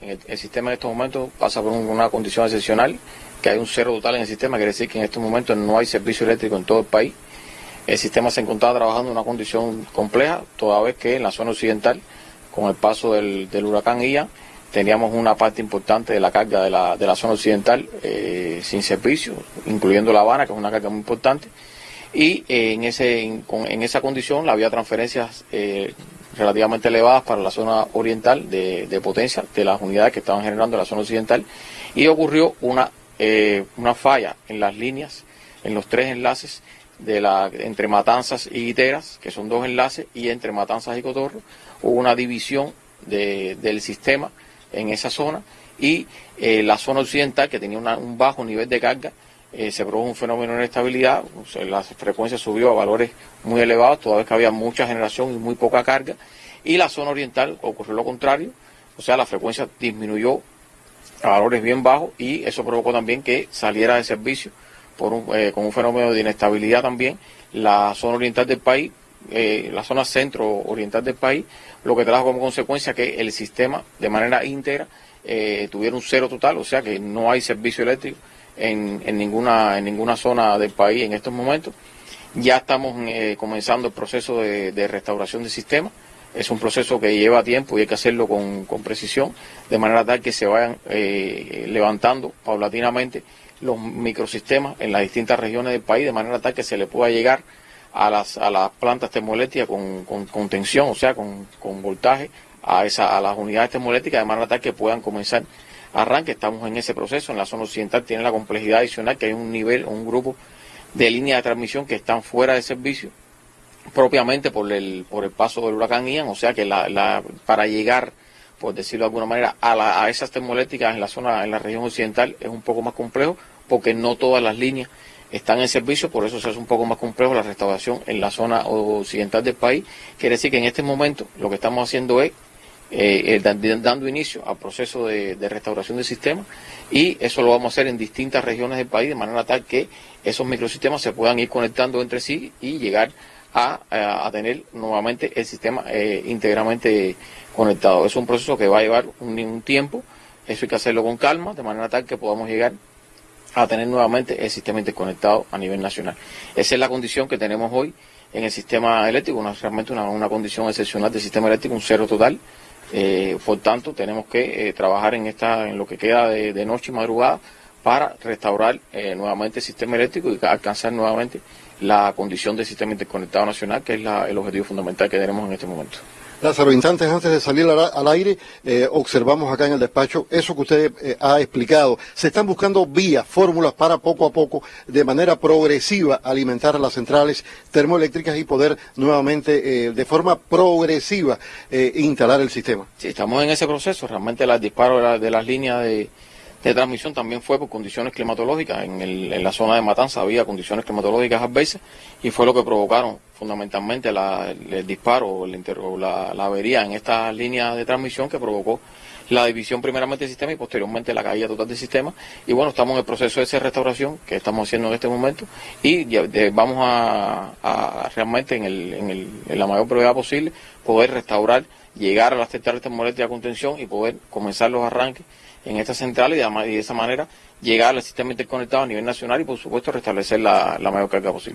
El, sistema en estos momentos pasa por una condición excepcional, que hay un cero total en el sistema, quiere decir que en estos momentos no hay servicio eléctrico en todo el país. El sistema se encontraba trabajando en una condición compleja, toda vez que en la zona occidental, con el paso del, huracán Ian, teníamos una parte importante de la carga de la, de la zona occidental eh, sin servicio, incluyendo La Habana, que es una carga muy importante. Y eh, en, ese, en, esa condición había transferencias eh, relativamente elevadas para la zona oriental de, potencia de las unidades que estaban generando en la zona occidental y ocurrió una, una falla en las líneas, en los tres enlaces de la, entre Matanzas y Guiteras, que son dos enlaces, y entre Matanzas y Cotorro, hubo una división del sistema en esa zona y eh, la zona occidental, que tenía un bajo nivel de carga, eh, se produjo un fenómeno de inestabilidad, la frecuencia subió a valores muy elevados, toda vez que había mucha generación y muy poca carga, y la zona oriental ocurrió lo contrario, o sea, la frecuencia disminuyó a valores bien bajos y eso provocó también que saliera de servicio eh, con un fenómeno de inestabilidad también, la zona oriental del país, eh, la zona centro-oriental del país, lo que trajo como consecuencia que el sistema de manera íntegra eh, tuviera un cero total, o sea que no hay servicio eléctrico en, en, ninguna, en ninguna zona del país en estos momentos. Ya estamos comenzando el proceso de, restauración del sistema. Es un proceso que lleva tiempo y hay que hacerlo con, con precisión, de manera tal que se vayan levantando paulatinamente los microsistemas en las distintas regiones del país de manera tal que se le pueda llegar a las, a las plantas termoeléctricas con, con, tensión, o sea, con, voltaje a, esa, a las unidades termoeléctricas de manera tal que puedan comenzar arranque. Estamos en ese proceso. En la zona occidental tiene la complejidad adicional que hay un nivel, un grupo de líneas de transmisión que están fuera de servicio propiamente por el, por el paso del huracán Ian, o sea que la, la, para llegar por decirlo de alguna manera, a, a esas termoeléctricas en la zona, en la región occidental es un poco más complejo porque no todas las líneas están en servicio, por eso se hace un poco más complejo la restauración en la zona occidental del país. Quiere decir que en este momento lo que estamos haciendo es eh, eh, dando inicio al proceso de, restauración del sistema y eso lo vamos a hacer en distintas regiones del país de manera tal que esos microsistemas se puedan ir conectando entre sí y llegar a, tener nuevamente el sistema eh, íntegramente conectado. Es un proceso que va a llevar un, tiempo, eso hay que hacerlo con calma, de manera tal que podamos llegar a tener nuevamente el sistema interconectado a nivel nacional. Esa es la condición que tenemos hoy en el sistema eléctrico, una, realmente una, condición excepcional del sistema eléctrico, un cero total. Eh, por tanto, tenemos que eh, trabajar en esta, en lo que queda de, noche y madrugada para restaurar eh, nuevamente el sistema eléctrico y alcanzar nuevamente la condición del sistema interconectado nacional, que es el objetivo fundamental que tenemos en este momento. Lázaro, instantes antes de salir al, aire, eh, observamos acá en el despacho eso que usted eh, ha explicado. Se están buscando vías, fórmulas para poco a poco, de manera progresiva, alimentar las centrales termoeléctricas y poder nuevamente, eh, de forma progresiva, instalar el sistema. Sí, estamos en ese proceso. Realmente el disparo de las líneas de de transmisión también fue por condiciones climatológicas. En, el, en la zona de Matanza había condiciones climatológicas adversas y fue lo que provocaron fundamentalmente el, disparo o, la, la, avería en esta línea de transmisión que provocó la división primeramente del sistema y posteriormente la caída total del sistema. Y bueno, estamos en el proceso de esa restauración que estamos haciendo en este momento y vamos a, realmente en, el, en, el, en la mayor brevedad posible poder restaurar, llegar a las centrales termoeléctricas de contención y poder comenzar los arranques en esta central y de, esa manera llegar al sistema interconectado a nivel nacional y por supuesto restablecer la mayor carga posible.